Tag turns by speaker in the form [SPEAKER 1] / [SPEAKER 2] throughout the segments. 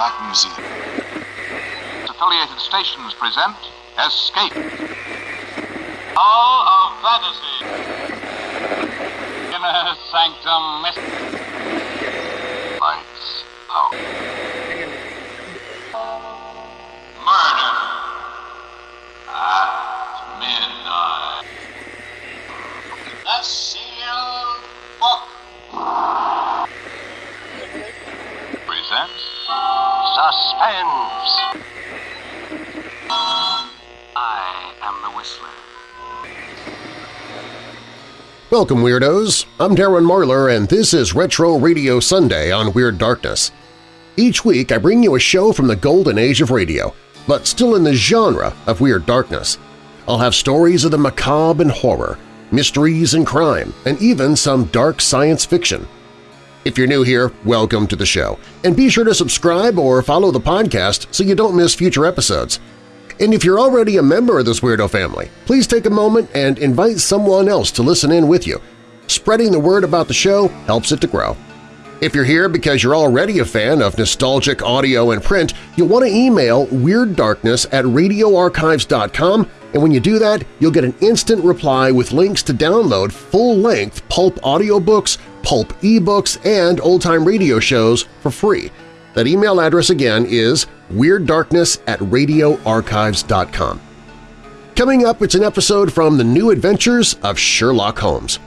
[SPEAKER 1] Black Museum.
[SPEAKER 2] Affiliated stations present Escape. Hall of Fantasy. Inner Sanctum Mystery. Suspense. I am the Whistler.
[SPEAKER 3] Welcome, Weirdos! I'm Darren Marlar, and this is Retro Radio Sunday on Weird Darkness. Each week I bring you a show from the golden age of radio, but still in the genre of Weird Darkness. I'll have stories of the macabre and horror, mysteries and crime, and even some dark science fiction. If you're new here, welcome to the show, and be sure to subscribe or follow the podcast so you don't miss future episodes. And if you're already a member of this weirdo family, please take a moment and invite someone else to listen in with you. Spreading the word about the show helps it to grow. If you're here because you're already a fan of nostalgic audio and print, you'll want to email WeirdDarkness at radioarchives.com and when you do that, you'll get an instant reply with links to download full-length pulp audiobooks, pulp ebooks, and old-time radio shows for free. That email address again is WeirdDarkness at radioarchives.com. Coming up, it's an episode from The New Adventures of Sherlock Holmes.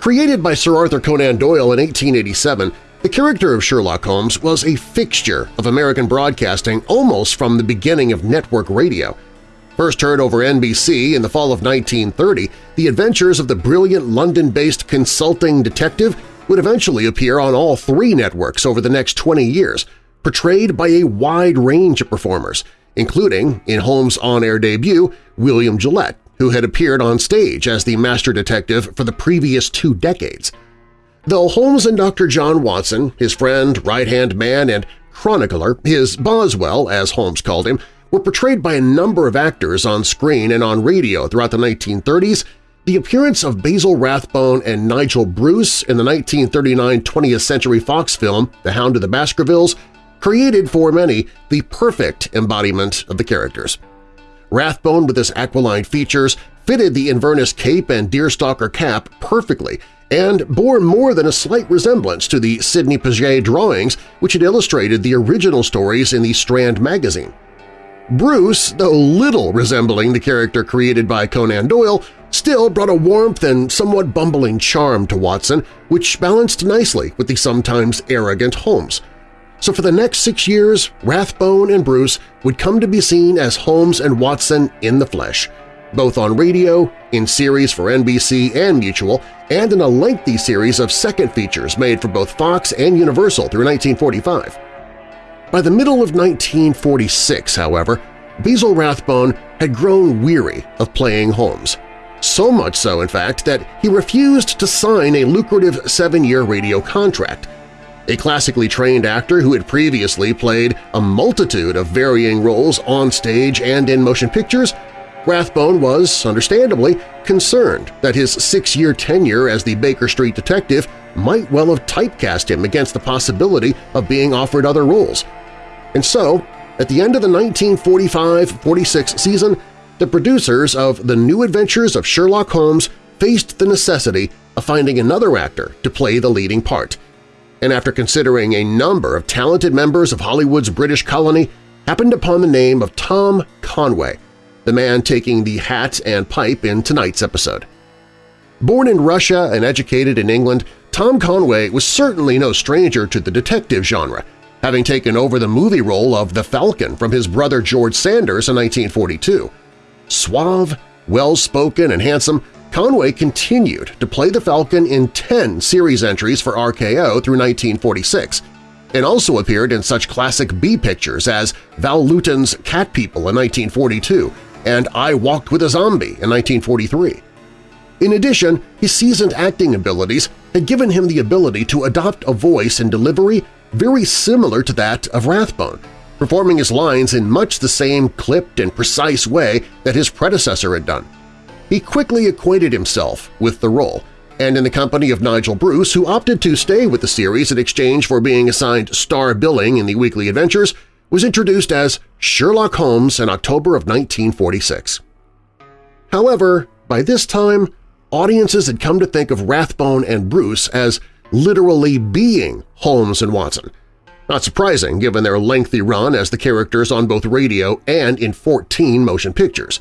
[SPEAKER 3] Created by Sir Arthur Conan Doyle in 1887, the character of Sherlock Holmes was a fixture of American broadcasting almost from the beginning of network radio. First heard over NBC in the fall of 1930, the adventures of the brilliant London-based consulting detective would eventually appear on all three networks over the next 20 years, portrayed by a wide range of performers, including, in Holmes' on-air debut, William Gillette, who had appeared on stage as the master detective for the previous two decades. Though Holmes and Dr. John Watson, his friend, right-hand man, and chronicler, his Boswell, as Holmes called him, were portrayed by a number of actors on screen and on radio throughout the 1930s, the appearance of Basil Rathbone and Nigel Bruce in the 1939 20th Century Fox film The Hound of the Baskervilles created for many the perfect embodiment of the characters. Rathbone with his aquiline features fitted the Inverness cape and deerstalker cap perfectly and bore more than a slight resemblance to the Sidney Paget drawings which had illustrated the original stories in the Strand magazine. Bruce, though little resembling the character created by Conan Doyle, still brought a warmth and somewhat bumbling charm to Watson, which balanced nicely with the sometimes arrogant Holmes. So for the next six years, Rathbone and Bruce would come to be seen as Holmes and Watson in the flesh, both on radio, in series for NBC and Mutual, and in a lengthy series of second features made for both Fox and Universal through 1945. By the middle of 1946, however, Basil Rathbone had grown weary of playing Holmes. So much so, in fact, that he refused to sign a lucrative seven-year radio contract. A classically trained actor who had previously played a multitude of varying roles on stage and in motion pictures, Rathbone was, understandably, concerned that his six-year tenure as the Baker Street detective might well have typecast him against the possibility of being offered other roles. And so, at the end of the 1945–46 season, the producers of The New Adventures of Sherlock Holmes faced the necessity of finding another actor to play the leading part. And after considering a number of talented members of Hollywood's British colony, happened upon the name of Tom Conway, the man taking the hat and pipe in tonight's episode. Born in Russia and educated in England, Tom Conway was certainly no stranger to the detective genre, having taken over the movie role of the Falcon from his brother George Sanders in 1942. Suave, well-spoken, and handsome, Conway continued to play the Falcon in 10 series entries for RKO through 1946, and also appeared in such classic B-pictures as Val Lewton's Cat People in 1942 and I Walked with a Zombie in 1943. In addition, his seasoned acting abilities had given him the ability to adopt a voice and delivery very similar to that of Rathbone, performing his lines in much the same clipped and precise way that his predecessor had done. He quickly acquainted himself with the role, and in the company of Nigel Bruce, who opted to stay with the series in exchange for being assigned star billing in the weekly adventures, was introduced as Sherlock Holmes in October of 1946. However, by this time, audiences had come to think of Rathbone and Bruce as literally being Holmes and Watson. Not surprising given their lengthy run as the characters on both radio and in 14 motion pictures.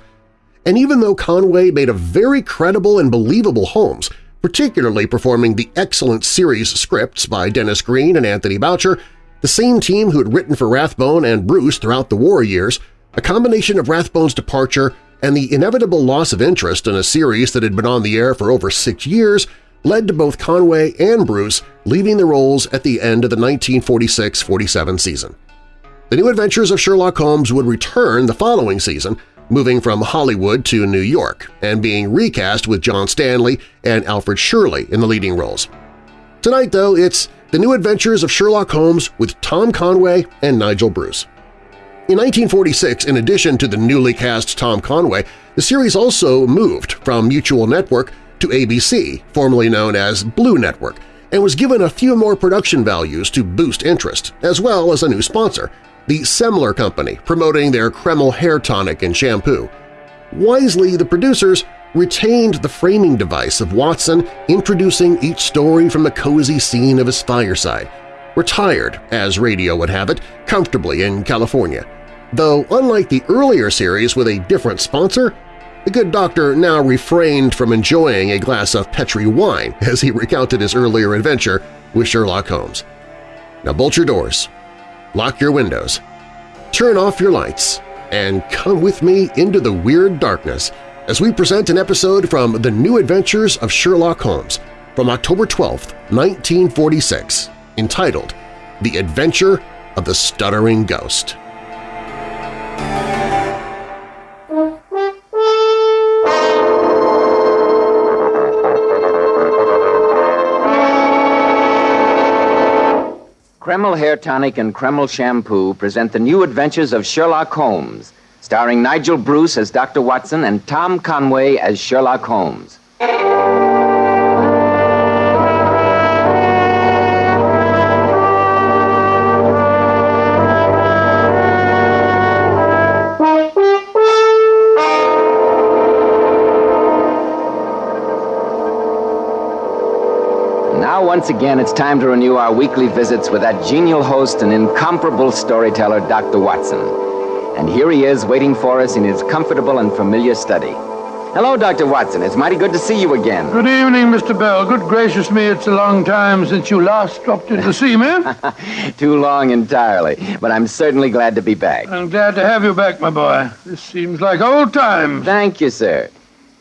[SPEAKER 3] And even though Conway made a very credible and believable Holmes, particularly performing the excellent series scripts by Denis Green and Anthony Boucher, the same team who had written for Rathbone and Bruce throughout the war years, a combination of Rathbone's departure and the inevitable loss of interest in a series that had been on the air for over six years led to both Conway and Bruce leaving the roles at the end of the 1946–47 season. The New Adventures of Sherlock Holmes would return the following season, moving from Hollywood to New York and being recast with John Stanley and Alfred Shirley in the leading roles. Tonight, though, it's The New Adventures of Sherlock Holmes with Tom Conway and Nigel Bruce. In 1946, in addition to the newly cast Tom Conway, the series also moved from Mutual Network to ABC, formerly known as Blue Network, and was given a few more production values to boost interest, as well as a new sponsor, the Semler Company, promoting their Kreml hair tonic and shampoo. Wisely, the producers retained the framing device of Watson introducing each story from the cozy scene of his fireside, retired, as radio would have it, comfortably in California. Though unlike the earlier series with a different sponsor, the good doctor now refrained from enjoying a glass of Petri wine as he recounted his earlier adventure with Sherlock Holmes. Now bolt your doors, lock your windows, turn off your lights, and come with me into the weird darkness as we present an episode from The New Adventures of Sherlock Holmes from October 12, 1946, entitled The Adventure of the Stuttering Ghost.
[SPEAKER 1] Kreml Hair Tonic and Kreml Shampoo present the new adventures of Sherlock Holmes, starring Nigel Bruce as Dr. Watson and Tom Conway as Sherlock Holmes. Once again, it's time to renew our weekly visits with that genial host and incomparable storyteller, Dr. Watson. And here he is waiting for us in his comfortable and familiar study. Hello, Dr. Watson. It's mighty good to see you again.
[SPEAKER 4] Good evening, Mr. Bell. Good gracious me, it's a long time since you last dropped in to see me.
[SPEAKER 1] Too long entirely, but I'm certainly glad to be back.
[SPEAKER 4] I'm glad to have you back, my boy. This seems like old times.
[SPEAKER 1] Thank you, sir.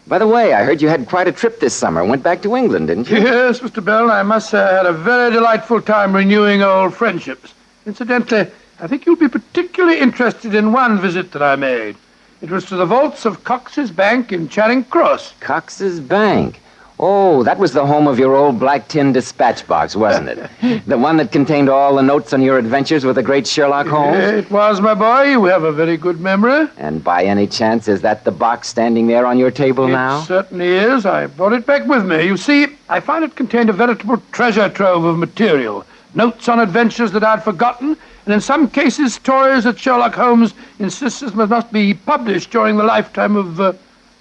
[SPEAKER 1] By the way, I heard you had quite a trip this summer. Went back to England, didn't you?
[SPEAKER 4] Yes, Mr. Bell, I must say I had a very delightful time renewing old friendships. Incidentally, I think you'll be particularly interested in one visit that I made. It was to the vaults of Cox's Bank in Charing Cross.
[SPEAKER 1] Cox's Bank. Oh, that was the home of your old black tin dispatch box, wasn't it? the one that contained all the notes on your adventures with the great Sherlock Holmes?
[SPEAKER 4] It was, my boy. You have a very good memory.
[SPEAKER 1] And by any chance, is that the box standing there on your table now?
[SPEAKER 4] It certainly is. I brought it back with me. You see, I found it contained a veritable treasure trove of material. Notes on adventures that I'd forgotten, and in some cases stories that Sherlock Holmes insists must be published during the lifetime of uh,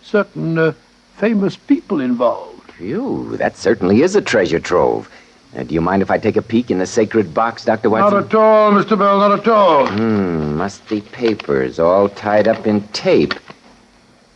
[SPEAKER 4] certain uh, famous people involved.
[SPEAKER 1] Phew, that certainly is a treasure trove. Uh, do you mind if I take a peek in the sacred box, Dr. Watson?
[SPEAKER 4] Not at all, Mr. Bell, not at all.
[SPEAKER 1] Hmm, must be papers all tied up in tape.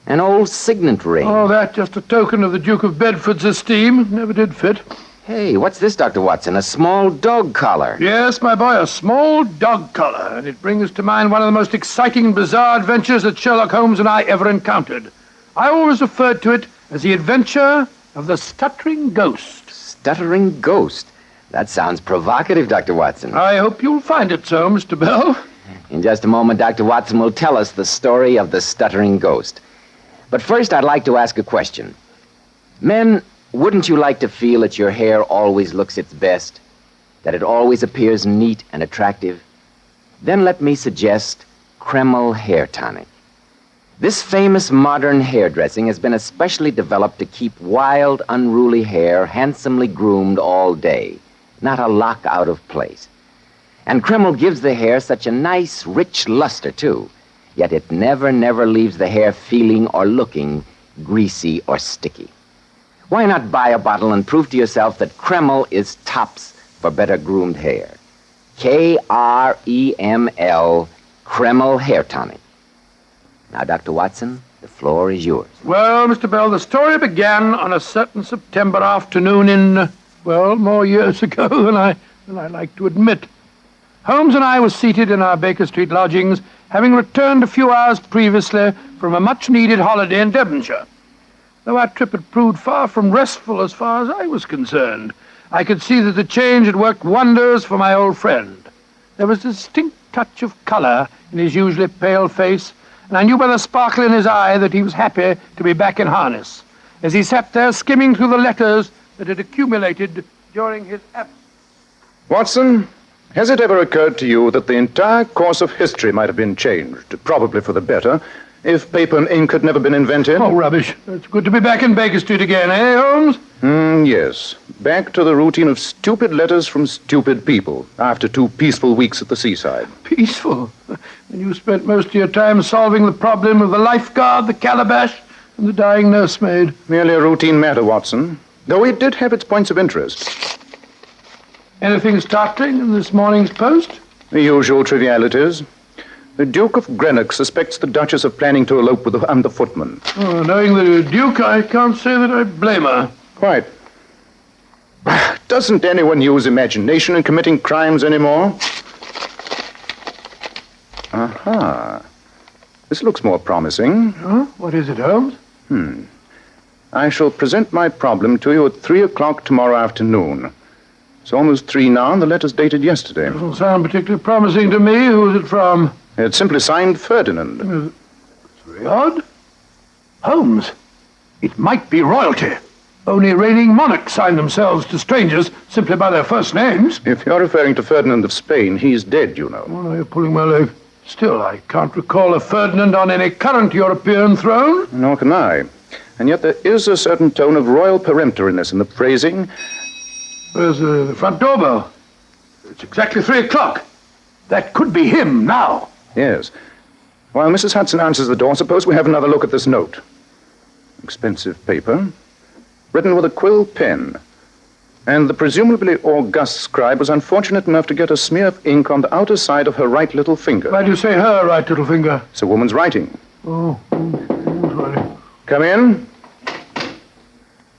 [SPEAKER 1] An old signet ring.
[SPEAKER 4] Oh, that just a token of the Duke of Bedford's esteem. Never did fit.
[SPEAKER 1] Hey, what's this, Dr. Watson? A small dog collar.
[SPEAKER 4] Yes, my boy, a small dog collar. And it brings to mind one of the most exciting and bizarre adventures that Sherlock Holmes and I ever encountered. I always referred to it as the adventure of the stuttering ghost.
[SPEAKER 1] Stuttering ghost? That sounds provocative, Dr. Watson.
[SPEAKER 4] I hope you'll find it so, Mr. Bell.
[SPEAKER 1] In just a moment, Dr. Watson will tell us the story of the stuttering ghost. But first, I'd like to ask a question. Men, wouldn't you like to feel that your hair always looks its best? That it always appears neat and attractive? Then let me suggest Kreml Hair Tonic. This famous modern hairdressing has been especially developed to keep wild, unruly hair handsomely groomed all day, not a lock out of place. And Kreml gives the hair such a nice, rich luster, too. Yet it never, never leaves the hair feeling or looking greasy or sticky. Why not buy a bottle and prove to yourself that Kreml is tops for better groomed hair? K R E M L, Kreml Hair Tonic. Now, Dr. Watson, the floor is yours.
[SPEAKER 4] Well, Mr. Bell, the story began on a certain September afternoon in, well, more years ago than I, than I like to admit. Holmes and I were seated in our Baker Street lodgings, having returned a few hours previously from a much-needed holiday in Devonshire. Though our trip had proved far from restful as far as I was concerned, I could see that the change had worked wonders for my old friend. There was a distinct touch of colour in his usually pale face, and I knew by the sparkle in his eye that he was happy to be back in harness, as he sat there skimming through the letters that had accumulated during his absence.
[SPEAKER 5] Watson, has it ever occurred to you that the entire course of history might have been changed, probably for the better, if paper and ink had never been invented?
[SPEAKER 4] Oh, rubbish. It's good to be back in Baker Street again, eh, Holmes?
[SPEAKER 5] Hmm, yes. Back to the routine of stupid letters from stupid people after two peaceful weeks at the seaside.
[SPEAKER 4] Peaceful. When you spent most of your time solving the problem of the lifeguard, the calabash, and the dying nursemaid.
[SPEAKER 5] Merely a routine matter, Watson. Though it did have its points of interest.
[SPEAKER 4] Anything startling in this morning's post?
[SPEAKER 5] The usual trivialities. The Duke of Greenock suspects the Duchess of planning to elope with the under footman.
[SPEAKER 4] Oh, knowing the Duke, I can't say that I blame her.
[SPEAKER 5] Quite. Doesn't anyone use imagination in committing crimes anymore? Aha. This looks more promising.
[SPEAKER 4] Huh? What is it, Holmes? Hmm.
[SPEAKER 5] I shall present my problem to you at three o'clock tomorrow afternoon. It's almost three now, and the letter's dated yesterday.
[SPEAKER 4] Doesn't sound particularly promising to me. Who's it from?
[SPEAKER 5] It's simply signed Ferdinand.
[SPEAKER 4] Very odd. Holmes. It might be royalty. Only reigning monarchs sign themselves to strangers simply by their first names.
[SPEAKER 5] If you're referring to Ferdinand of Spain, he's dead, you know.
[SPEAKER 4] No, you're pulling my leg. Still, I can't recall a Ferdinand on any current European throne.
[SPEAKER 5] Nor can I. And yet there is a certain tone of royal peremptoriness in the phrasing.
[SPEAKER 4] Where's uh, the front doorbell? It's exactly three o'clock. That could be him now.
[SPEAKER 5] Yes. While Mrs. Hudson answers the door, suppose we have another look at this note. Expensive paper. Written with a quill pen. And the presumably august scribe was unfortunate enough to get a smear of ink on the outer side of her right little finger.
[SPEAKER 4] Why do you say her right little finger?
[SPEAKER 5] It's a woman's writing.
[SPEAKER 4] Oh, sorry.
[SPEAKER 5] Come in.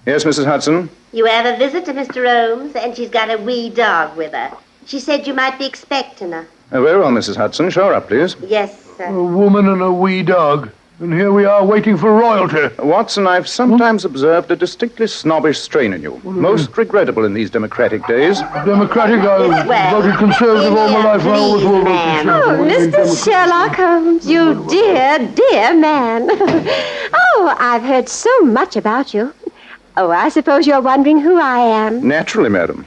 [SPEAKER 5] Yes, Mrs. Hudson.
[SPEAKER 6] You have a visitor, Mr. Holmes, and she's got a wee dog with her. She said you might be expecting her.
[SPEAKER 5] Uh, very well, Mrs. Hudson. Show her up, please.
[SPEAKER 6] Yes, sir.
[SPEAKER 4] A woman and a wee dog. And here we are waiting for royalty.
[SPEAKER 5] Watson, I've sometimes observed a distinctly snobbish strain in you. Most regrettable in these democratic days.
[SPEAKER 4] Democratic, I
[SPEAKER 6] Well,
[SPEAKER 4] voted conservative all my life. and I always will vote conservative.
[SPEAKER 7] Oh, Mr. Sherlock Holmes, you dear, dear man. oh, I've heard so much about you. Oh, I suppose you're wondering who I am.
[SPEAKER 5] Naturally, madam.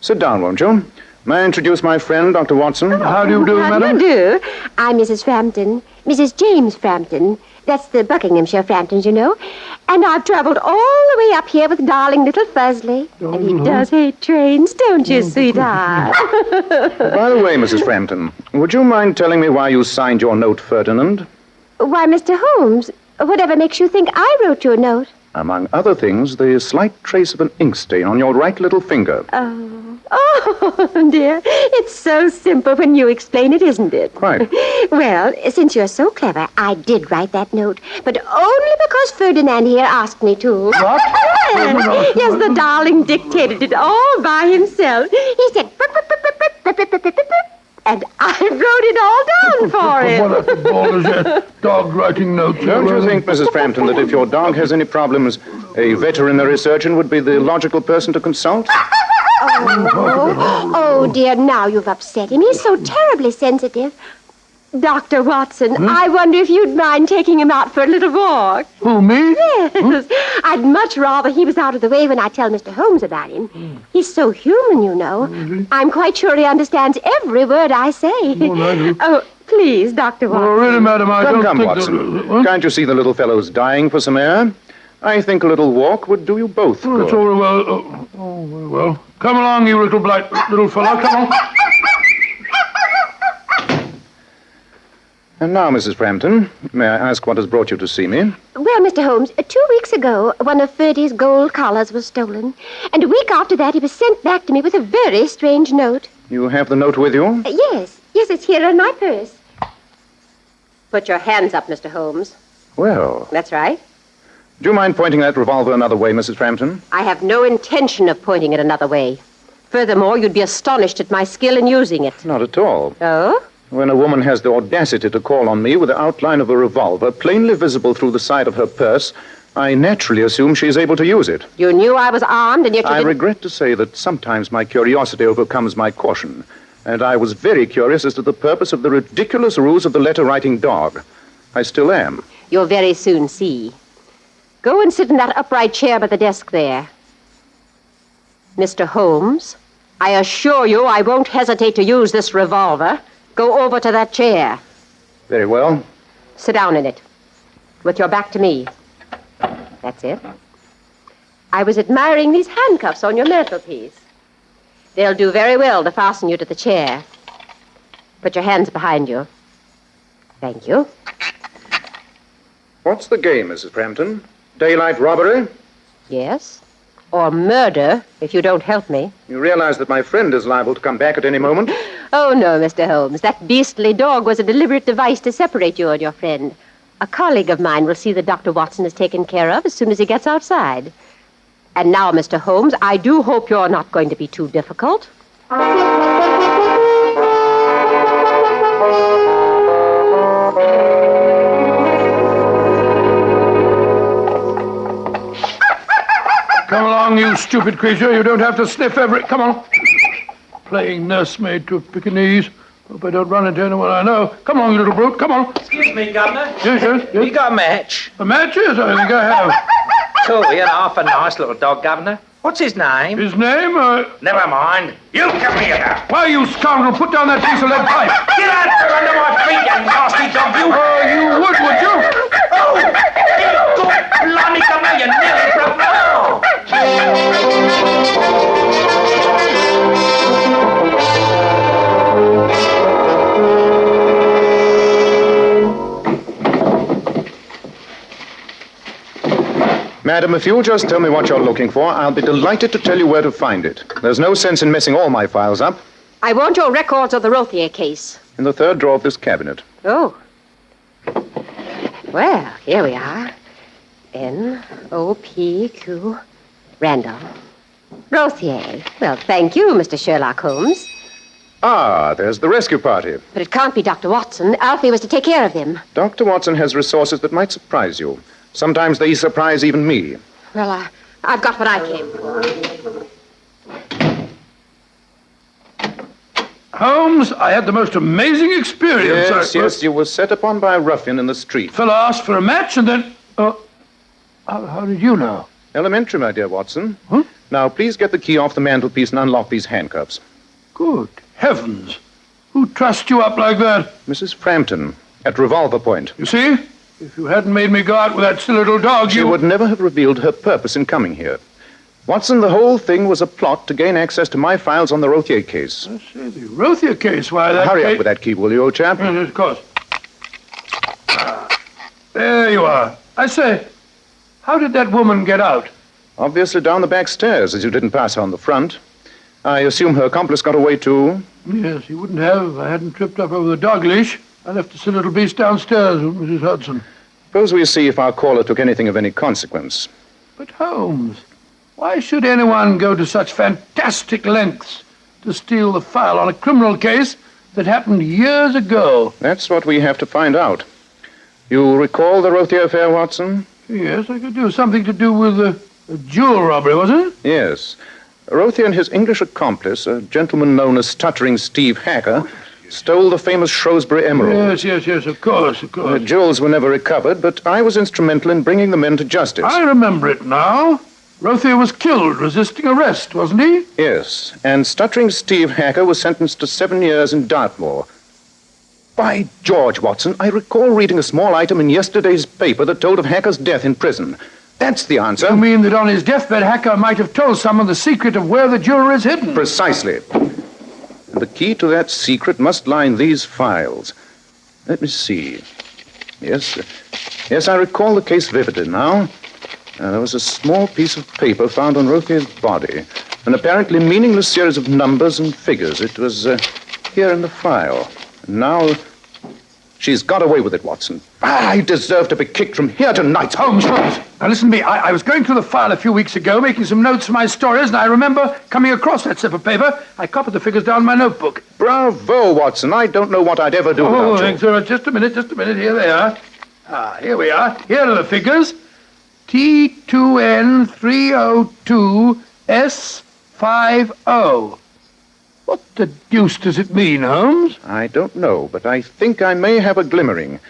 [SPEAKER 5] Sit down, won't you? May I introduce my friend, Dr. Watson?
[SPEAKER 4] How do you do,
[SPEAKER 7] How
[SPEAKER 4] madam?
[SPEAKER 7] do you do? I'm Mrs. Frampton, Mrs. James Frampton. That's the Buckinghamshire Framptons, you know. And I've traveled all the way up here with darling little Fuzzley. Oh, and he does hate trains, don't you, oh, sweetheart?
[SPEAKER 5] By the way, Mrs. Frampton, would you mind telling me why you signed your note, Ferdinand?
[SPEAKER 7] Why, Mr. Holmes, whatever makes you think I wrote your note?
[SPEAKER 5] Among other things, the slight trace of an ink stain on your right little finger.
[SPEAKER 7] Oh, oh, dear. It's so simple when you explain it, isn't it?
[SPEAKER 5] Quite.
[SPEAKER 7] Well, since you're so clever, I did write that note, but only because Ferdinand here asked me to.
[SPEAKER 4] What?
[SPEAKER 7] yes, the darling dictated it all by himself. He said, and I wrote it all down for him.
[SPEAKER 4] what a ball that dog writing notes?
[SPEAKER 5] Don't you think, Mrs. Frampton, that if your dog has any problems, a veterinary surgeon would be the logical person to consult?
[SPEAKER 7] oh, oh, oh dear, now you've upset him. He's so terribly sensitive. Dr. Watson, hmm? I wonder if you'd mind taking him out for a little walk.
[SPEAKER 4] Who, me?
[SPEAKER 7] Yes. Hmm? I'd much rather he was out of the way when I tell Mr. Holmes about him. Hmm. He's so human, you know. I'm quite sure he understands every word I say.
[SPEAKER 4] I do.
[SPEAKER 7] Oh, please, Dr. Watson.
[SPEAKER 4] Oh, really, madam, I
[SPEAKER 5] Come,
[SPEAKER 4] don't
[SPEAKER 5] come,
[SPEAKER 4] think
[SPEAKER 5] Watson.
[SPEAKER 4] that... Uh, uh,
[SPEAKER 5] Can't you see the little fellow's dying for some air? I think a little walk would do you both
[SPEAKER 4] Oh, it's
[SPEAKER 5] good.
[SPEAKER 4] all very well. Uh, oh, oh, very well. Come along, you little blight little fellow. Come on.
[SPEAKER 5] And now, Mrs. Frampton, may I ask what has brought you to see me?
[SPEAKER 7] Well, Mr. Holmes, uh, two weeks ago, one of Ferdy's gold collars was stolen. And a week after that, he was sent back to me with a very strange note.
[SPEAKER 5] You have the note with you?
[SPEAKER 7] Uh, yes, yes, it's here in my purse. Put your hands up, Mr. Holmes.
[SPEAKER 5] Well,
[SPEAKER 7] That's right.
[SPEAKER 5] do you mind pointing that revolver another way, Mrs. Frampton?
[SPEAKER 7] I have no intention of pointing it another way. Furthermore, you'd be astonished at my skill in using it.
[SPEAKER 5] Not at all.
[SPEAKER 7] Oh?
[SPEAKER 5] When a woman has the audacity to call on me with the outline of a revolver plainly visible through the side of her purse, I naturally assume she is able to use it.
[SPEAKER 7] You knew I was armed, and yet you
[SPEAKER 5] I
[SPEAKER 7] didn't...
[SPEAKER 5] regret to say that sometimes my curiosity overcomes my caution, and I was very curious as to the purpose of the ridiculous ruse of the letter writing dog. I still am.
[SPEAKER 7] You'll very soon see. Go and sit in that upright chair by the desk there. Mr. Holmes, I assure you I won't hesitate to use this revolver. Go over to that chair.
[SPEAKER 5] Very well.
[SPEAKER 7] Sit down in it, with your back to me. That's it. I was admiring these handcuffs on your mantelpiece. They'll do very well to fasten you to the chair. Put your hands behind you. Thank you.
[SPEAKER 5] What's the game, Mrs. Frampton? Daylight robbery?
[SPEAKER 7] Yes. Or murder, if you don't help me.
[SPEAKER 5] You realize that my friend is liable to come back at any moment?
[SPEAKER 7] Oh, no, Mr. Holmes. That beastly dog was a deliberate device to separate you and your friend. A colleague of mine will see that Dr. Watson is taken care of as soon as he gets outside. And now, Mr. Holmes, I do hope you're not going to be too difficult.
[SPEAKER 4] Along, you stupid creature. You don't have to sniff every... Come on. Playing nursemaid to a Pekingese. Hope I don't run into anyone I know. Come on, you little brute. Come on.
[SPEAKER 8] Excuse me, Governor.
[SPEAKER 4] Yes, yes,
[SPEAKER 8] You
[SPEAKER 4] yes.
[SPEAKER 8] got a match?
[SPEAKER 4] The matches? I think I have.
[SPEAKER 8] Cool, you know, half a nice little dog, Governor. What's his name?
[SPEAKER 4] His name? Uh,
[SPEAKER 8] Never mind. You come here
[SPEAKER 4] why, you scoundrel, put down that piece of lead pipe.
[SPEAKER 8] Get out from under my feet, you nasty dog, you.
[SPEAKER 4] Oh, you would, would you?
[SPEAKER 8] Oh, you good blimey, Governor, you nearly broke my arm.
[SPEAKER 5] Madam, if you'll just tell me what you're looking for, I'll be delighted to tell you where to find it. There's no sense in messing all my files up.
[SPEAKER 7] I want your records of the Rothier case.
[SPEAKER 5] In the third drawer of this cabinet.
[SPEAKER 7] Oh. Well, here we are. N O P Q Randall. Rothier. Well, thank you, Mr. Sherlock Holmes.
[SPEAKER 5] Ah, there's the rescue party.
[SPEAKER 7] But it can't be Dr. Watson. Alfie was to take care of him.
[SPEAKER 5] Dr. Watson has resources that might surprise you. Sometimes they surprise even me.
[SPEAKER 7] Well, uh, I've got what I came for.
[SPEAKER 4] Holmes, I had the most amazing experience.
[SPEAKER 5] Yes,
[SPEAKER 4] I,
[SPEAKER 5] yes, you were set upon by a ruffian in the street.
[SPEAKER 4] Fellow asked for a match and then... Oh, how, how did you know?
[SPEAKER 5] Elementary, my dear Watson.
[SPEAKER 4] Huh?
[SPEAKER 5] Now, please get the key off the mantelpiece and unlock these handcuffs.
[SPEAKER 4] Good heavens. Who trussed you up like that?
[SPEAKER 5] Mrs. Frampton, at revolver point.
[SPEAKER 4] You see? If you hadn't made me go out with that silly little dog,
[SPEAKER 5] She
[SPEAKER 4] you...
[SPEAKER 5] would never have revealed her purpose in coming here. Watson, the whole thing was a plot to gain access to my files on the Rothier case.
[SPEAKER 4] I say, the Rothier case, why that
[SPEAKER 5] Hurry
[SPEAKER 4] case...
[SPEAKER 5] up with that key, will you, old chap?
[SPEAKER 4] Yes, of course. Ah, there you are. I say, how did that woman get out?
[SPEAKER 5] Obviously down the back stairs, as you didn't pass her on the front. I assume her accomplice got away too.
[SPEAKER 4] Yes, he wouldn't have if I hadn't tripped up over the dog leash. I left the silly little beast downstairs with Mrs. Hudson.
[SPEAKER 5] Suppose we see if our caller took anything of any consequence.
[SPEAKER 4] But Holmes, why should anyone go to such fantastic lengths to steal the file on a criminal case that happened years ago?
[SPEAKER 5] That's what we have to find out. You recall the Rothier affair, Watson?
[SPEAKER 4] Yes, I could do something to do with a, a jewel robbery, wasn't it?
[SPEAKER 5] Yes. Rothier and his English accomplice, a gentleman known as Stuttering Steve Hacker, stole the famous Shrewsbury Emerald.
[SPEAKER 4] Yes, yes, yes, of course, of course.
[SPEAKER 5] The jewels were never recovered, but I was instrumental in bringing the men to justice.
[SPEAKER 4] I remember it now. Rothier was killed resisting arrest, wasn't he?
[SPEAKER 5] Yes, and Stuttering Steve Hacker was sentenced to seven years in Dartmoor. By George, Watson, I recall reading a small item in yesterday's paper that told of Hacker's death in prison. That's the answer.
[SPEAKER 4] You mean that on his deathbed, Hacker might have told someone the secret of where the jewelry is hidden?
[SPEAKER 5] Precisely. The key to that secret must lie in these files. Let me see. Yes, yes, I recall the case vividly now. Uh, there was a small piece of paper found on Rothier's body, an apparently meaningless series of numbers and figures. It was uh, here in the file. Now she's got away with it, Watson. I deserve to be kicked from here to night.
[SPEAKER 4] Holmes, Holmes. Now listen to me. I, I was going through the file a few weeks ago, making some notes for my stories, and I remember coming across that slip of paper. I copied the figures down in my notebook.
[SPEAKER 5] Bravo, Watson. I don't know what I'd ever do
[SPEAKER 4] Oh,
[SPEAKER 5] without you.
[SPEAKER 4] thanks, sir. Just a minute, just a minute. Here they are. Ah, here we are. Here are the figures. T2N302S50. What the deuce does it mean, Holmes?
[SPEAKER 5] I don't know, but I think I may have a glimmering.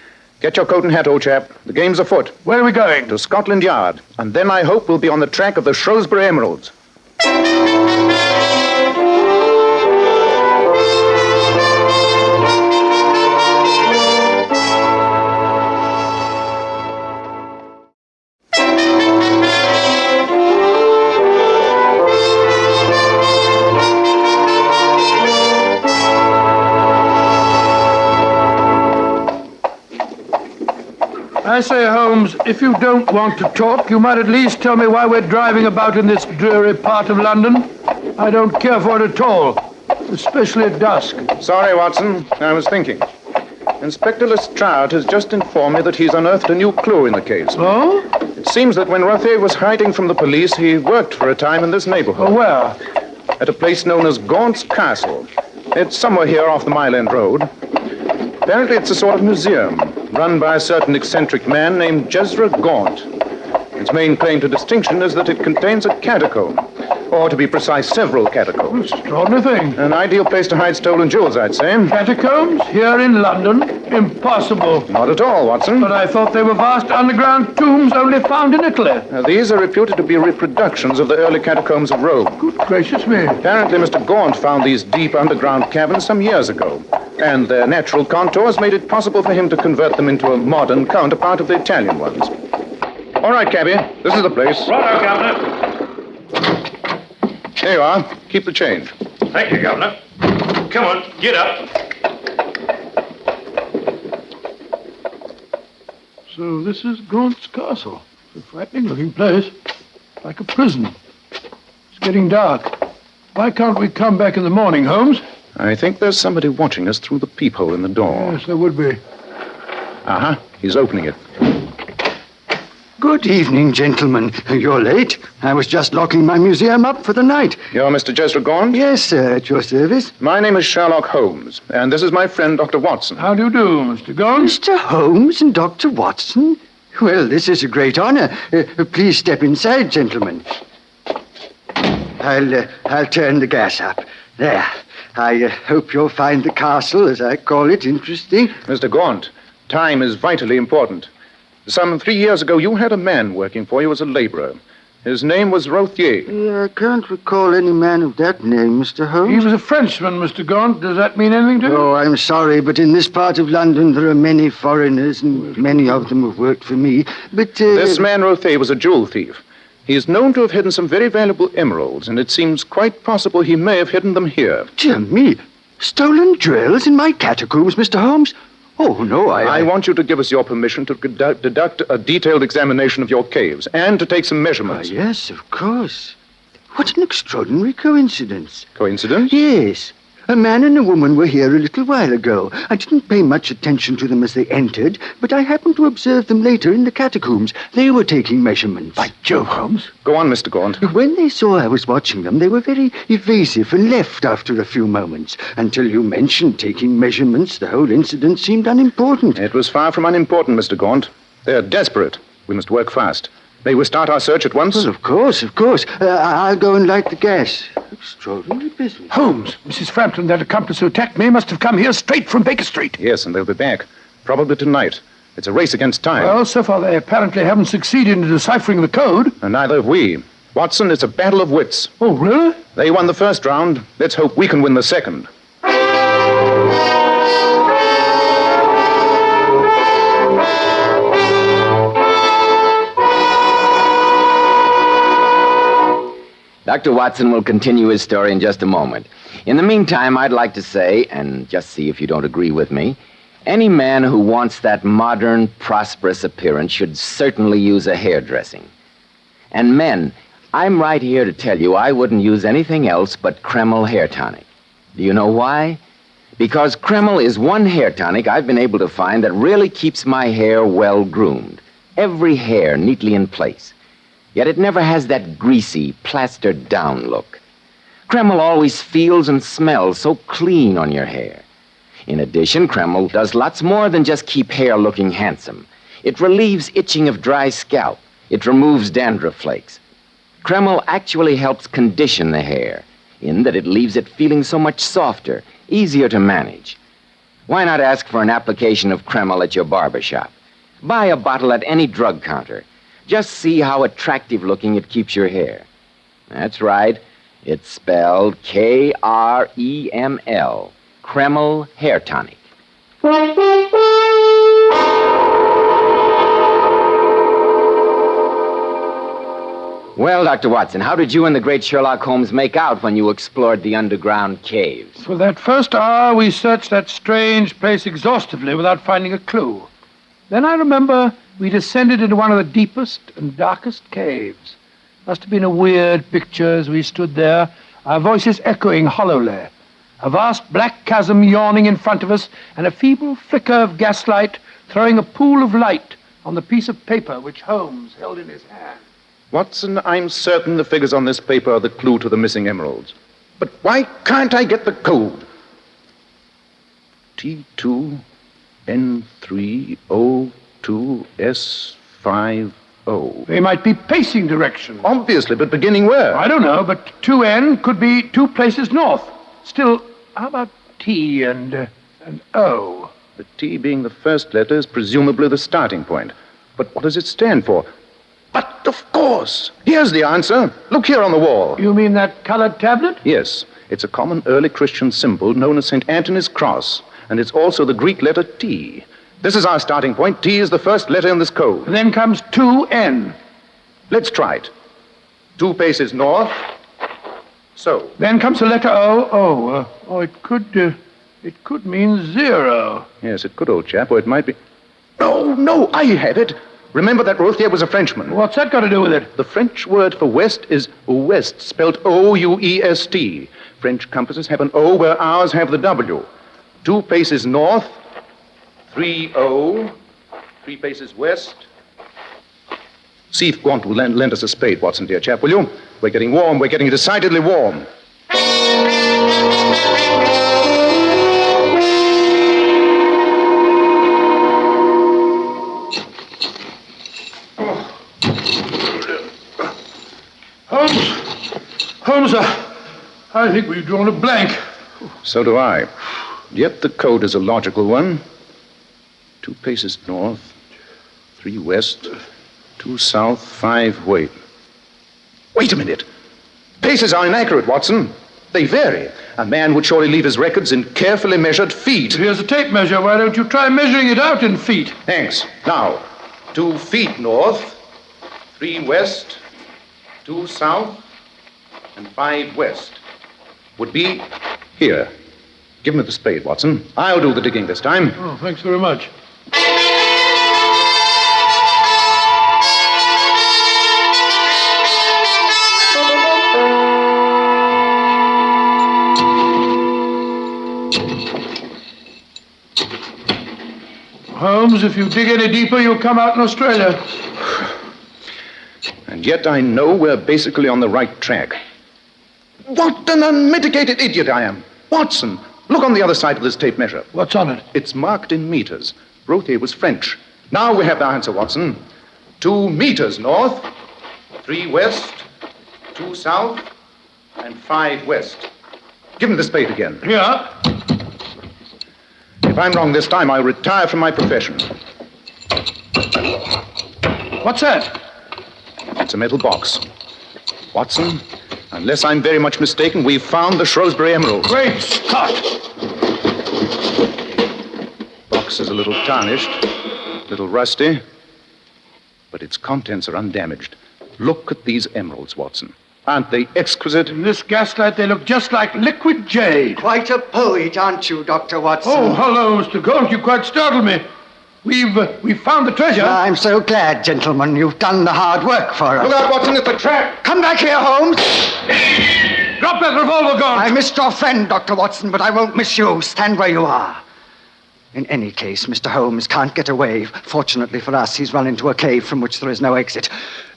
[SPEAKER 5] Get your coat and hat, old chap. The game's afoot.
[SPEAKER 4] Where are we going?
[SPEAKER 5] To Scotland Yard. And then I hope we'll be on the track of the Shrewsbury Emeralds.
[SPEAKER 4] I say, Holmes, if you don't want to talk, you might at least tell me why we're driving about in this dreary part of London. I don't care for it at all, especially at dusk.
[SPEAKER 5] Sorry, Watson. I was thinking. Inspector Lestrade has just informed me that he's unearthed a new clue in the case.
[SPEAKER 4] Oh?
[SPEAKER 5] It seems that when Rothier was hiding from the police, he worked for a time in this neighborhood.
[SPEAKER 4] Oh, where?
[SPEAKER 5] At a place known as Gaunt's Castle. It's somewhere here off the Mile End Road. Apparently, it's a sort of museum run by a certain eccentric man named Jezra Gaunt. Its main claim to distinction is that it contains a catacomb, or to be precise, several catacombs.
[SPEAKER 4] Extraordinary thing.
[SPEAKER 5] An ideal place to hide stolen jewels, I'd say.
[SPEAKER 4] Catacombs here in London? Impossible.
[SPEAKER 5] Not at all, Watson.
[SPEAKER 4] But I thought they were vast underground tombs only found in Italy.
[SPEAKER 5] Uh, these are reputed to be reproductions of the early catacombs of Rome.
[SPEAKER 4] Good gracious me.
[SPEAKER 5] Apparently, Mr. Gaunt found these deep underground caverns some years ago, and their natural contours made it possible for him to convert them into a modern counterpart of the Italian ones. All right, cabby, this is the place.
[SPEAKER 8] Righto, Governor.
[SPEAKER 5] Here you are. Keep the change.
[SPEAKER 8] Thank you, Governor. Come on, get up.
[SPEAKER 4] So this is Gaunt's castle. It's a frightening looking place. Like a prison. It's getting dark. Why can't we come back in the morning, Holmes?
[SPEAKER 5] I think there's somebody watching us through the peephole in the door.
[SPEAKER 4] Yes, there would be.
[SPEAKER 5] Uh huh. He's opening it.
[SPEAKER 9] Good evening, gentlemen. You're late. I was just locking my museum up for the night.
[SPEAKER 5] You're Mr. Jezra Gaunt?
[SPEAKER 9] Yes, sir, at your service.
[SPEAKER 5] My name is Sherlock Holmes, and this is my friend, Dr. Watson.
[SPEAKER 4] How do you do, Mr. Gaunt?
[SPEAKER 9] Mr. Holmes and Dr. Watson? Well, this is a great honor. Uh, please step inside, gentlemen. I'll, uh, I'll turn the gas up. There. I uh, hope you'll find the castle, as I call it, interesting.
[SPEAKER 5] Mr. Gaunt, time is vitally important. Some three years ago, you had a man working for you as a laborer. His name was Rothier.
[SPEAKER 9] Uh, I can't recall any man of that name, Mr. Holmes.
[SPEAKER 4] He was a Frenchman, Mr. Gaunt. Does that mean anything to you?
[SPEAKER 9] Oh, I'm sorry, but in this part of London there are many foreigners, and many of them have worked for me. But uh,
[SPEAKER 5] This man Rothier was a jewel thief. He is known to have hidden some very valuable emeralds, and it seems quite possible he may have hidden them here.
[SPEAKER 9] dear me, stolen jewels in my catacombs, Mr. Holmes. Oh no, I.
[SPEAKER 5] I want you to give us your permission to conduct, deduct a detailed examination of your caves and to take some
[SPEAKER 9] Ah,
[SPEAKER 5] measurements.
[SPEAKER 9] yes, of course. What an extraordinary coincidence.
[SPEAKER 5] Coincidence?
[SPEAKER 9] Yes. A man and a woman were here a little while ago. I didn't pay much attention to them as they entered, but I happened to observe them later in the catacombs. They were taking measurements.
[SPEAKER 4] By Jove, Holmes.
[SPEAKER 5] Go on, Mr. Gaunt.
[SPEAKER 9] When they saw I was watching them, they were very evasive and left after a few moments. Until you mentioned taking measurements, the whole incident seemed unimportant.
[SPEAKER 5] It was far from unimportant, Mr. Gaunt. They're desperate. We must work fast. May we start our search at once?
[SPEAKER 9] Well, of course, of course. Uh, I- I'll go and light the gas. Extraordinary business.
[SPEAKER 4] Holmes, Mrs. Frampton, that accomplice who attacked me, must have come here straight from Baker Street.
[SPEAKER 5] Yes, and they'll be back. Probably tonight. It's a race against time.
[SPEAKER 4] Well, so far they apparently haven't succeeded in deciphering the code.
[SPEAKER 5] and neither have we. Watson, it's a battle of wits.
[SPEAKER 4] Oh, really?
[SPEAKER 5] They won the first round. Let's hope we can win the second.
[SPEAKER 1] Dr. Watson will continue his story in just a moment. In the meantime, I'd like to say, and just see if you don't agree with me, any man who wants that modern, prosperous appearance should certainly use a hairdressing. And men, I'm right here to tell you I wouldn't use anything else but Kreml hair tonic. Do you know why? Because Kreml is one hair tonic I've been able to find that really keeps my hair well groomed. Every hair neatly in place. Yet it never has that greasy, plastered down look. Kreml always feels and smells so clean on your hair. In addition, Kreml does lots more than just keep hair looking handsome. It relieves itching of dry scalp. It removes dandruff flakes. Kreml actually helps condition the hair in that it leaves it feeling so much softer, easier to manage. Why not ask for an application of Kreml at your barber shop? Buy a bottle at any drug counter. Just see how attractive looking it keeps your hair. That's right. It's spelled K R E M L. Kreml Hair Tonic. Well, Dr. Watson, how did you and the great Sherlock Holmes make out when you explored the underground caves?
[SPEAKER 4] For that first hour, we searched that strange place exhaustively without finding a clue. Then I remember we descended into one of the deepest and darkest caves. Must have been a weird picture as we stood there, our voices echoing hollowly. A vast black chasm yawning in front of us, and a feeble flicker of gaslight throwing a pool of light on the piece of paper which Holmes held in his hand.
[SPEAKER 5] Watson, I'm certain the figures on this paper are the clue to the missing emeralds. But why can't I get the code? T2 N3 O2 S50.
[SPEAKER 4] They might be pacing direction.
[SPEAKER 5] Obviously, but beginning where?
[SPEAKER 4] I don't know, but 2N could be two places north. Still, how about T and, uh, and O?
[SPEAKER 5] The T being the first letter is presumably the starting point. But what does it stand for? But of course! Here's the answer. Look here on the wall.
[SPEAKER 4] You mean that colored tablet?
[SPEAKER 5] Yes, it's a common early Christian symbol known as St. Anthony's cross, and it's also the Greek letter T. This is our starting point. T is the first letter in this code.
[SPEAKER 4] Then comes 2N.
[SPEAKER 5] Let's try it. Two paces north. So.
[SPEAKER 4] Then comes the letter O. Oh, uh, oh, it could, uh, it could mean zero.
[SPEAKER 5] Yes, it could, old chap, or it might be. No, no, I have it. Remember that Rothier was a Frenchman.
[SPEAKER 4] What's that got to do with it?
[SPEAKER 5] The French word for west is ouest, spelled O-U-E-S-T. French compasses have an O where ours have the W. Two paces north, three O, three paces west. See if Gaunt will lend, lend us a spade, Watson, dear chap, will you? We're getting warm. We're getting decidedly warm.
[SPEAKER 4] Holmes, Holmes, uh, I think we've drawn a blank.
[SPEAKER 5] So do I. Yet the code is a logical one. Two paces north, three west, two south, five wait. Wait a minute. Paces are inaccurate, Watson. They vary. A man would surely leave his records in carefully measured feet.
[SPEAKER 4] Here's a tape measure. Why don't you try measuring it out in feet?
[SPEAKER 5] Thanks. Now, two feet north, three west, two south, and five west would be here. Give me the spade, Watson. I'll do the digging this time.
[SPEAKER 4] Oh, thanks very much. Holmes, if you dig any deeper, you'll come out in Australia.
[SPEAKER 5] And yet I know we're basically on the right track. What an unmitigated idiot I am. Watson, look on the other side of this tape measure.
[SPEAKER 4] What's on it?
[SPEAKER 5] It's marked in meters. Rothier was French. Now we have the answer, Watson. Two meters north, three west, two south, and five west. Give me the spade again.
[SPEAKER 4] Here.
[SPEAKER 5] If I'm wrong this time, I'll retire from my profession.
[SPEAKER 4] What's that?
[SPEAKER 5] It's a metal box. Watson, unless I'm very much mistaken, we've found the Shrewsbury Emerald.
[SPEAKER 4] Great Scott!
[SPEAKER 5] Box is a little tarnished, a little rusty, but its contents are undamaged. Look at these emeralds, Watson. Aren't they exquisite?
[SPEAKER 4] In this gaslight, they look just like liquid jade.
[SPEAKER 9] Quite a poet, aren't you, Dr. Watson?
[SPEAKER 4] Oh, hello, Mr. Gold. You quite startled me. We've uh, we've found the treasure.
[SPEAKER 9] I'm so glad, gentlemen. You've done the hard work for us.
[SPEAKER 5] Look out, Watson, it's a trap!
[SPEAKER 9] Come back here, Holmes.
[SPEAKER 4] Drop that revolver, Gold.
[SPEAKER 9] I missed your friend, Dr. Watson, but I won't miss you. Stand where you are. In any case, Mr. Holmes can't get away. Fortunately for us, he's run into a cave from which there is no exit.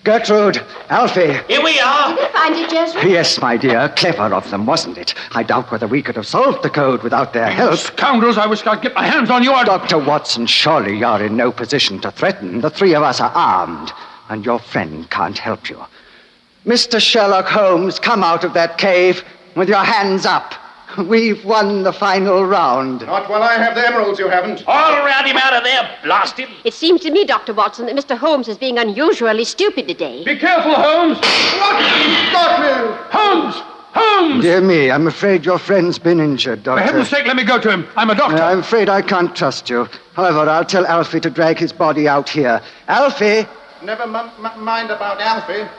[SPEAKER 9] Gertrude, Alfie.
[SPEAKER 8] Here we are.
[SPEAKER 7] Did you Find it, Joseph?
[SPEAKER 9] Yes, my dear. Clever of them, wasn't it? I doubt whether we could have solved the code without their help.
[SPEAKER 4] Scoundrels, I wish I'd get my hands on you. I'd...
[SPEAKER 9] Dr. Watson, surely you're in no position to threaten. The three of us are armed, and your friend can't help you. Mr. Sherlock Holmes, come out of that cave with your hands up. We've won the final round.
[SPEAKER 5] Not while I have the emeralds, you haven't.
[SPEAKER 8] All round him out of there. Blast him.
[SPEAKER 7] It seems to me, Dr. Watson, that Mr. Holmes is being unusually stupid today.
[SPEAKER 4] Be careful, Holmes.
[SPEAKER 5] What? Got me!
[SPEAKER 4] Holmes! Holmes!
[SPEAKER 9] Dear me, I'm afraid your friend's been injured, Doctor.
[SPEAKER 4] For heaven's sake, let me go to him. I'm a doctor.
[SPEAKER 9] I'm afraid I can't trust you. However, I'll tell Alfie to drag his body out here. Alfie!
[SPEAKER 5] Never m- m- mind about Alfie.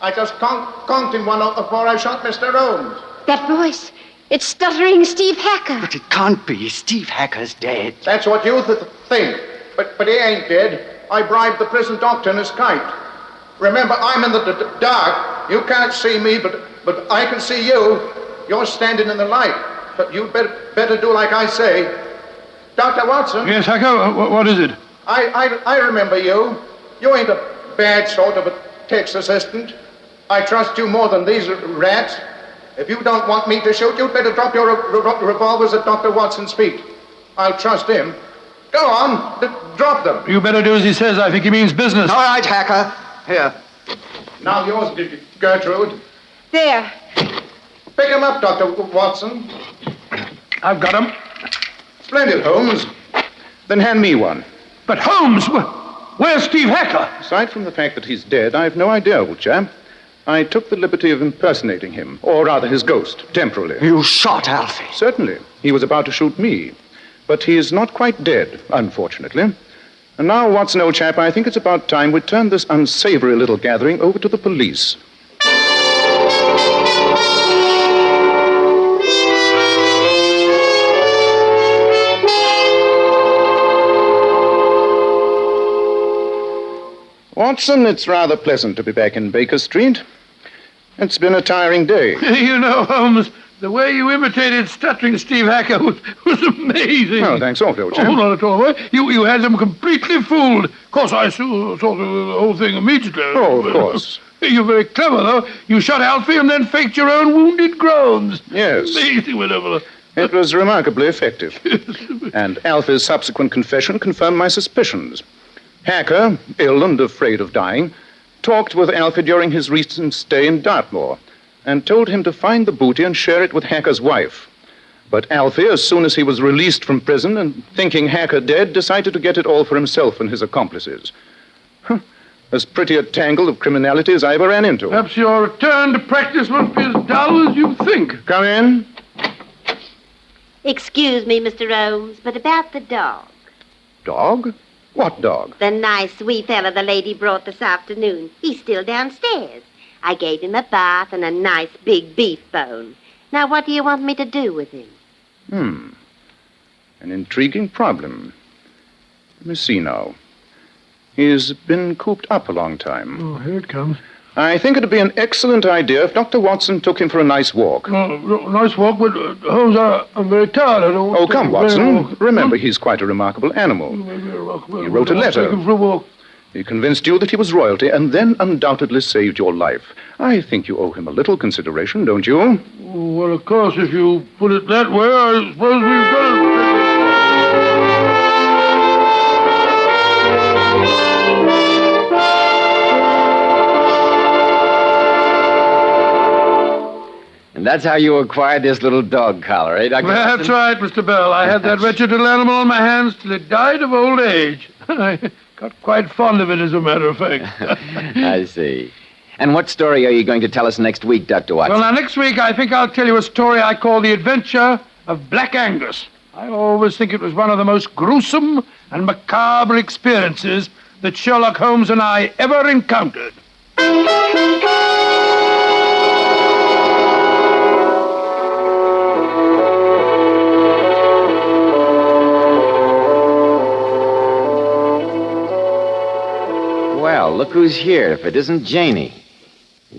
[SPEAKER 5] I just con- conked him one before I shot Mr. Holmes.
[SPEAKER 7] That voice. It's stuttering Steve Hacker.
[SPEAKER 9] But it can't be. Steve Hacker's dead.
[SPEAKER 5] That's what you th- think. But, but he ain't dead. I bribed the prison doctor in his kite. Remember, I'm in the d- d- dark. You can't see me, but, but I can see you. You're standing in the light. But you better, better do like I say. Dr. Watson,
[SPEAKER 4] Yes, Hacker, wh- what is it?
[SPEAKER 5] I, I, I remember you. You ain't a bad sort of a text assistant. I trust you more than these rats. If you don't want me to shoot, you'd better drop your re- re- revolvers at Dr. Watson's feet. I'll trust him. Go on, d- drop them.
[SPEAKER 4] You better do as he says. I think he means business.
[SPEAKER 9] All right, Hacker. Here.
[SPEAKER 5] Now yours, G- G- Gertrude.
[SPEAKER 7] There.
[SPEAKER 5] Pick him up, Dr. Watson.
[SPEAKER 4] I've got him.
[SPEAKER 5] Splendid, Holmes. Then hand me one.
[SPEAKER 4] But Holmes, wh- where's Steve Hacker?
[SPEAKER 5] Aside from the fact that he's dead, I've no idea, old chap. I took the liberty of impersonating him, or rather his ghost, temporarily.
[SPEAKER 9] You shot Alfie.
[SPEAKER 5] Certainly. He was about to shoot me. But he is not quite dead, unfortunately. And now, Watson, old chap, I think it's about time we turn this unsavory little gathering over to the police. Watson, it's rather pleasant to be back in Baker Street. It's been a tiring day.
[SPEAKER 4] you know, Holmes, the way you imitated stuttering Steve Hacker was, was amazing.
[SPEAKER 5] Oh, thanks awfully, old
[SPEAKER 4] Oh, not at all. You, you had them completely fooled. Of course, I saw, saw the, the whole thing immediately.
[SPEAKER 5] Oh, of course.
[SPEAKER 4] You're very clever, though. You shot Alfie and then faked your own wounded groans.
[SPEAKER 5] Yes.
[SPEAKER 4] Amazing, whatever.
[SPEAKER 5] It was remarkably effective. and Alfie's subsequent confession confirmed my suspicions. Hacker, ill and afraid of dying, talked with Alfie during his recent stay in Dartmoor and told him to find the booty and share it with Hacker's wife. But Alfie, as soon as he was released from prison and thinking Hacker dead, decided to get it all for himself and his accomplices. Huh. As pretty a tangle of criminality as I ever ran into.
[SPEAKER 4] Perhaps your return to practice won't be as dull as you think.
[SPEAKER 5] Come in.
[SPEAKER 6] Excuse me, Mr. Holmes, but about the dog.
[SPEAKER 5] Dog? What dog?
[SPEAKER 6] The nice wee fella the lady brought this afternoon. He's still downstairs. I gave him a bath and a nice big beef bone. Now, what do you want me to do with him?
[SPEAKER 5] Hmm. An intriguing problem. Let me see now. He's been cooped up a long time.
[SPEAKER 4] Oh, here it comes.
[SPEAKER 5] I think it'd be an excellent idea if Dr. Watson took him for a nice walk.
[SPEAKER 4] No, nice walk, but uh, Holmes, I, I'm very tired. I don't
[SPEAKER 5] Oh, come,
[SPEAKER 4] very
[SPEAKER 5] Watson. Remember, he's quite a remarkable animal.
[SPEAKER 4] He
[SPEAKER 5] wrote a letter.
[SPEAKER 4] Take him for a walk.
[SPEAKER 5] He convinced you that he was royalty and then undoubtedly saved your life. I think you owe him a little consideration, don't you?
[SPEAKER 4] Well, of course, if you put it that way, I suppose we've got
[SPEAKER 1] And that's how you acquired this little dog collar, eh, Dr.
[SPEAKER 4] That's right, Mr. Bell. I had that wretched little animal on my hands till it died of old age. I got quite fond of it, as a matter of fact.
[SPEAKER 1] I see. And what story are you going to tell us next week, Dr. Watson?
[SPEAKER 4] Well, now, next week, I think I'll tell you a story I call The Adventure of Black Angus. I always think it was one of the most gruesome and macabre experiences that Sherlock Holmes and I ever encountered.
[SPEAKER 1] Look who's here if it isn't Janie.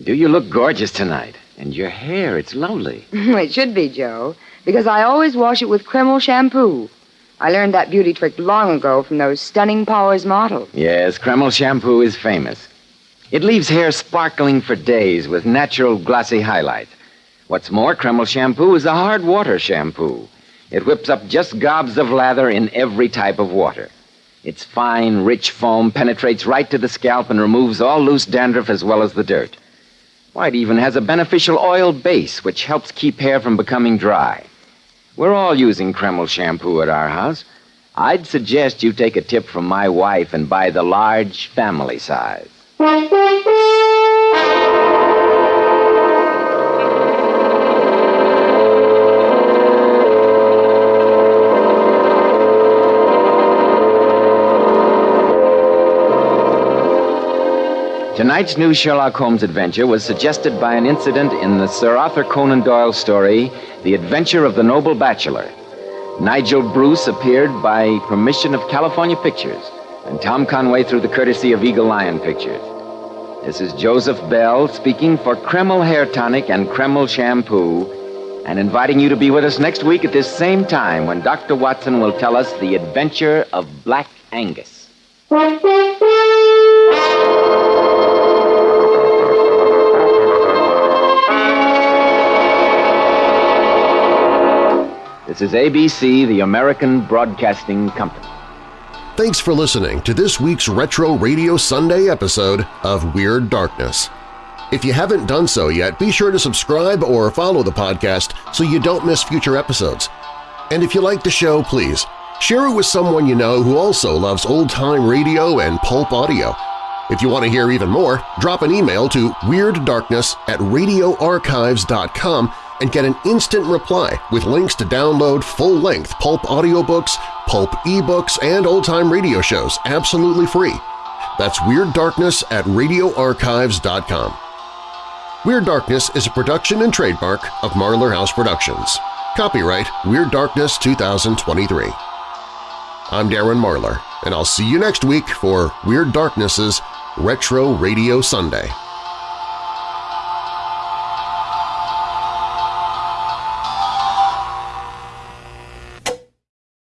[SPEAKER 1] Do you look gorgeous tonight? And your hair, it's lovely.
[SPEAKER 10] it should be, Joe, because I always wash it with Kreml shampoo. I learned that beauty trick long ago from those stunning Powers models.
[SPEAKER 1] Yes, Kreml shampoo is famous. It leaves hair sparkling for days with natural glossy highlight. What's more, Kreml shampoo is a hard water shampoo. It whips up just gobs of lather in every type of water. Its fine, rich foam penetrates right to the scalp and removes all loose dandruff as well as the dirt. Why, it even has a beneficial oil base which helps keep hair from becoming dry. We're all using Kreml shampoo at our house. I'd suggest you take a tip from my wife and buy the large family size. Tonight's new Sherlock Holmes adventure was suggested by an incident in the Sir Arthur Conan Doyle story, The Adventure of the Noble Bachelor. Nigel Bruce appeared by permission of California Pictures, and Tom Conway through the courtesy of Eagle Lion Pictures. This is Joseph Bell speaking for Kreml Hair Tonic and Kreml Shampoo, and inviting you to be with us next week at this same time when Dr. Watson will tell us the adventure of Black Angus. This is ABC, the American Broadcasting Company.
[SPEAKER 3] Thanks for listening to this week's Retro Radio Sunday episode of Weird Darkness. If you haven't done so yet, be sure to subscribe or follow the podcast so you don't miss future episodes. And if you like the show, please share it with someone you know who also loves old-time radio and pulp audio. If you want to hear even more, drop an email to WeirdDarkness at radioarchives.com and get an instant reply with links to download full-length pulp audiobooks, pulp ebooks, and old-time radio shows absolutely free. That's Weird Darkness at radioarchives.com. Weird Darkness is a production and trademark of Marlar House Productions. Copyright Weird Darkness 2023. I'm Darren Marlar, and I'll see you next week for Weird Darkness's Retro Radio Sunday.